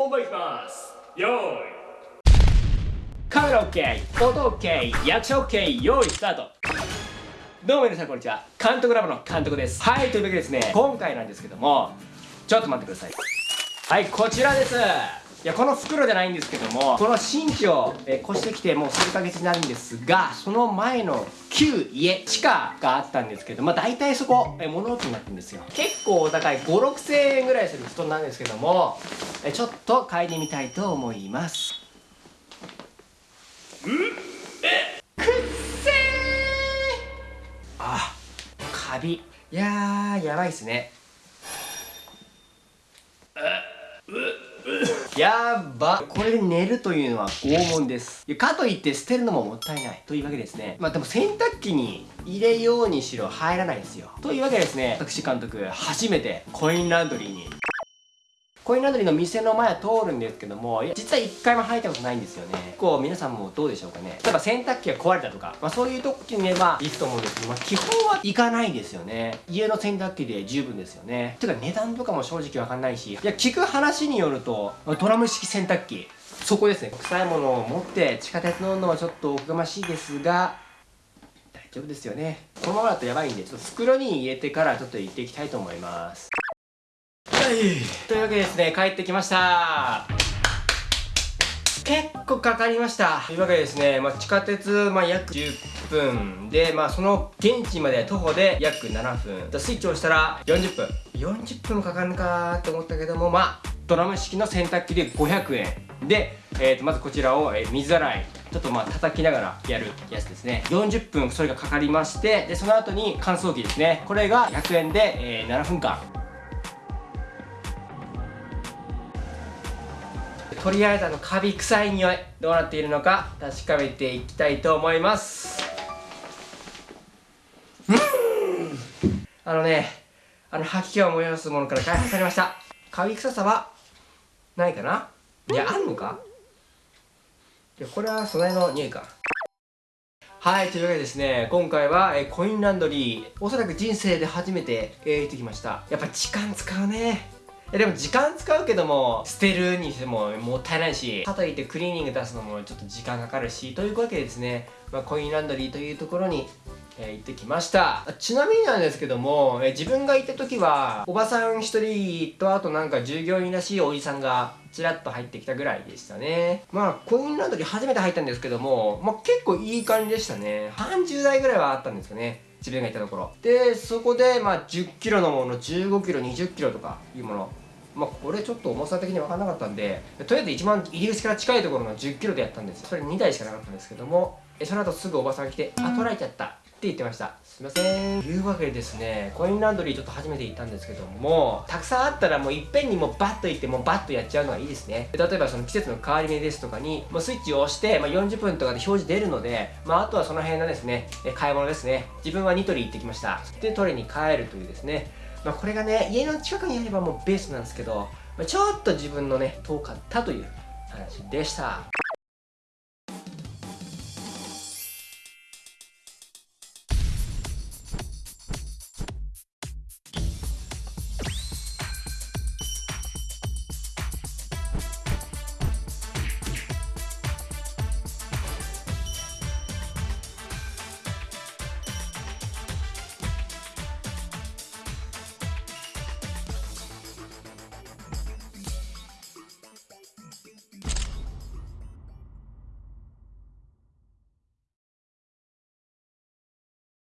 本番いきます。よーい。カメラ OK 音 OK 役者 OK 用意スタート。どうも皆さんこんにちは。監督ラボの監督です。はいというわけでですね今回なんですけどもちょっと待ってください。はいこちらです。いやこの袋じゃないんですけどもこの新地を、えー、越してきてもう数ヶ月になるんですがその前の旧家地下があったんですけどまあ大体そこ、えー、物置になってるんですよ。結構お高い5 6千円ぐらいする布団なんですけども、えー、ちょっと嗅いでみたいと思います。うん？え？くっせー！あカビ。いやーやばいっすねやば。これで寝るというのは拷問です。かといって捨てるのももったいない。というわけですね。まあでも洗濯機に入れようにしろ入らないですよ。というわけですね。私監督初めてコインランドリーにコインランドリーの店の前通るんですけども実は一回も入ったことないんですよね。結構皆さんもどうでしょうかね。例えば洗濯機が壊れたとか、まあ、そういう時には行くと思うんですけど、まあ、基本は行かないですよね。家の洗濯機で十分ですよね。てか値段とかも正直わかんないし。いや聞く話によるとドラム式洗濯機。そこですね。臭いものを持って地下鉄乗るのはちょっとおこがましいですが大丈夫ですよね。このままだとやばいんでちょっと袋に入れてからちょっと行っていきたいと思います。というわけでですね帰ってきました。結構かかりました。というわけでですね、まあ、地下鉄、まあ、約10分で、まあ、その現地まで徒歩で約7分スイッチを押したら40分40分もかかるのかと思ったけどもまあドラム式の洗濯機で500円で、えー、とまずこちらを、え、水洗い。ちょっとまあ叩きながらやるやつですね。40分それがかかりましてでその後に乾燥機ですね。これが100円で、え、7分間とりあえずあのカビ臭い匂いどうなっているのか確かめていきたいと思います。あのねあの吐き気を催すものから開発されました。カビ臭さはないかな？いやあんのか？いやこれは素材の匂いか。はい、というわけでですね、今回は、えコインランドリー、おそらく人生で初めて、えー、行ってきました。やっぱ時間使うね。でも時間使うけども捨てるにしてももったいないしかといってクリーニング出すのもちょっと時間かかるしというわけでですね、まあ、コインランドリーというところにえ、行ってきました。ちなみになんですけども、え、自分が行った時はおばさん1人とあとなんか従業員らしいおじさんがちらっと入ってきたぐらいでしたね。まあコインランドリー初めて入ったんですけども、まあ、結構いい感じでしたね。30代ぐらいはあったんですよね。自分がいたところ。でそこでまあ1 0キロのもの1 5キロ2 0キロとかいうもの。まあ、これちょっと重さ的に分からなかったんでとりあえず一番入り口から近いところの1 0キロでやったんです。それ2台しかなかったんですけどもその後すぐおばさんが来て「あ取られちゃった」って言ってました。すいません。というわけでですねコインランドリーちょっと初めて行ったんですけどもたくさんあったらもういっぺんにもうバッと行ってもうバッとやっちゃうのがいいですね。例えばその季節の変わり目ですとかにもうスイッチを押して、まあ、40分とかで表示出るので、まあ、あとはその辺のですね買い物ですね。自分はニトリ行ってきました。で取りに帰るというですね。まあ、これがね家の近くにあればもうベースなんですけどまちょっと自分のね遠かったという話でした。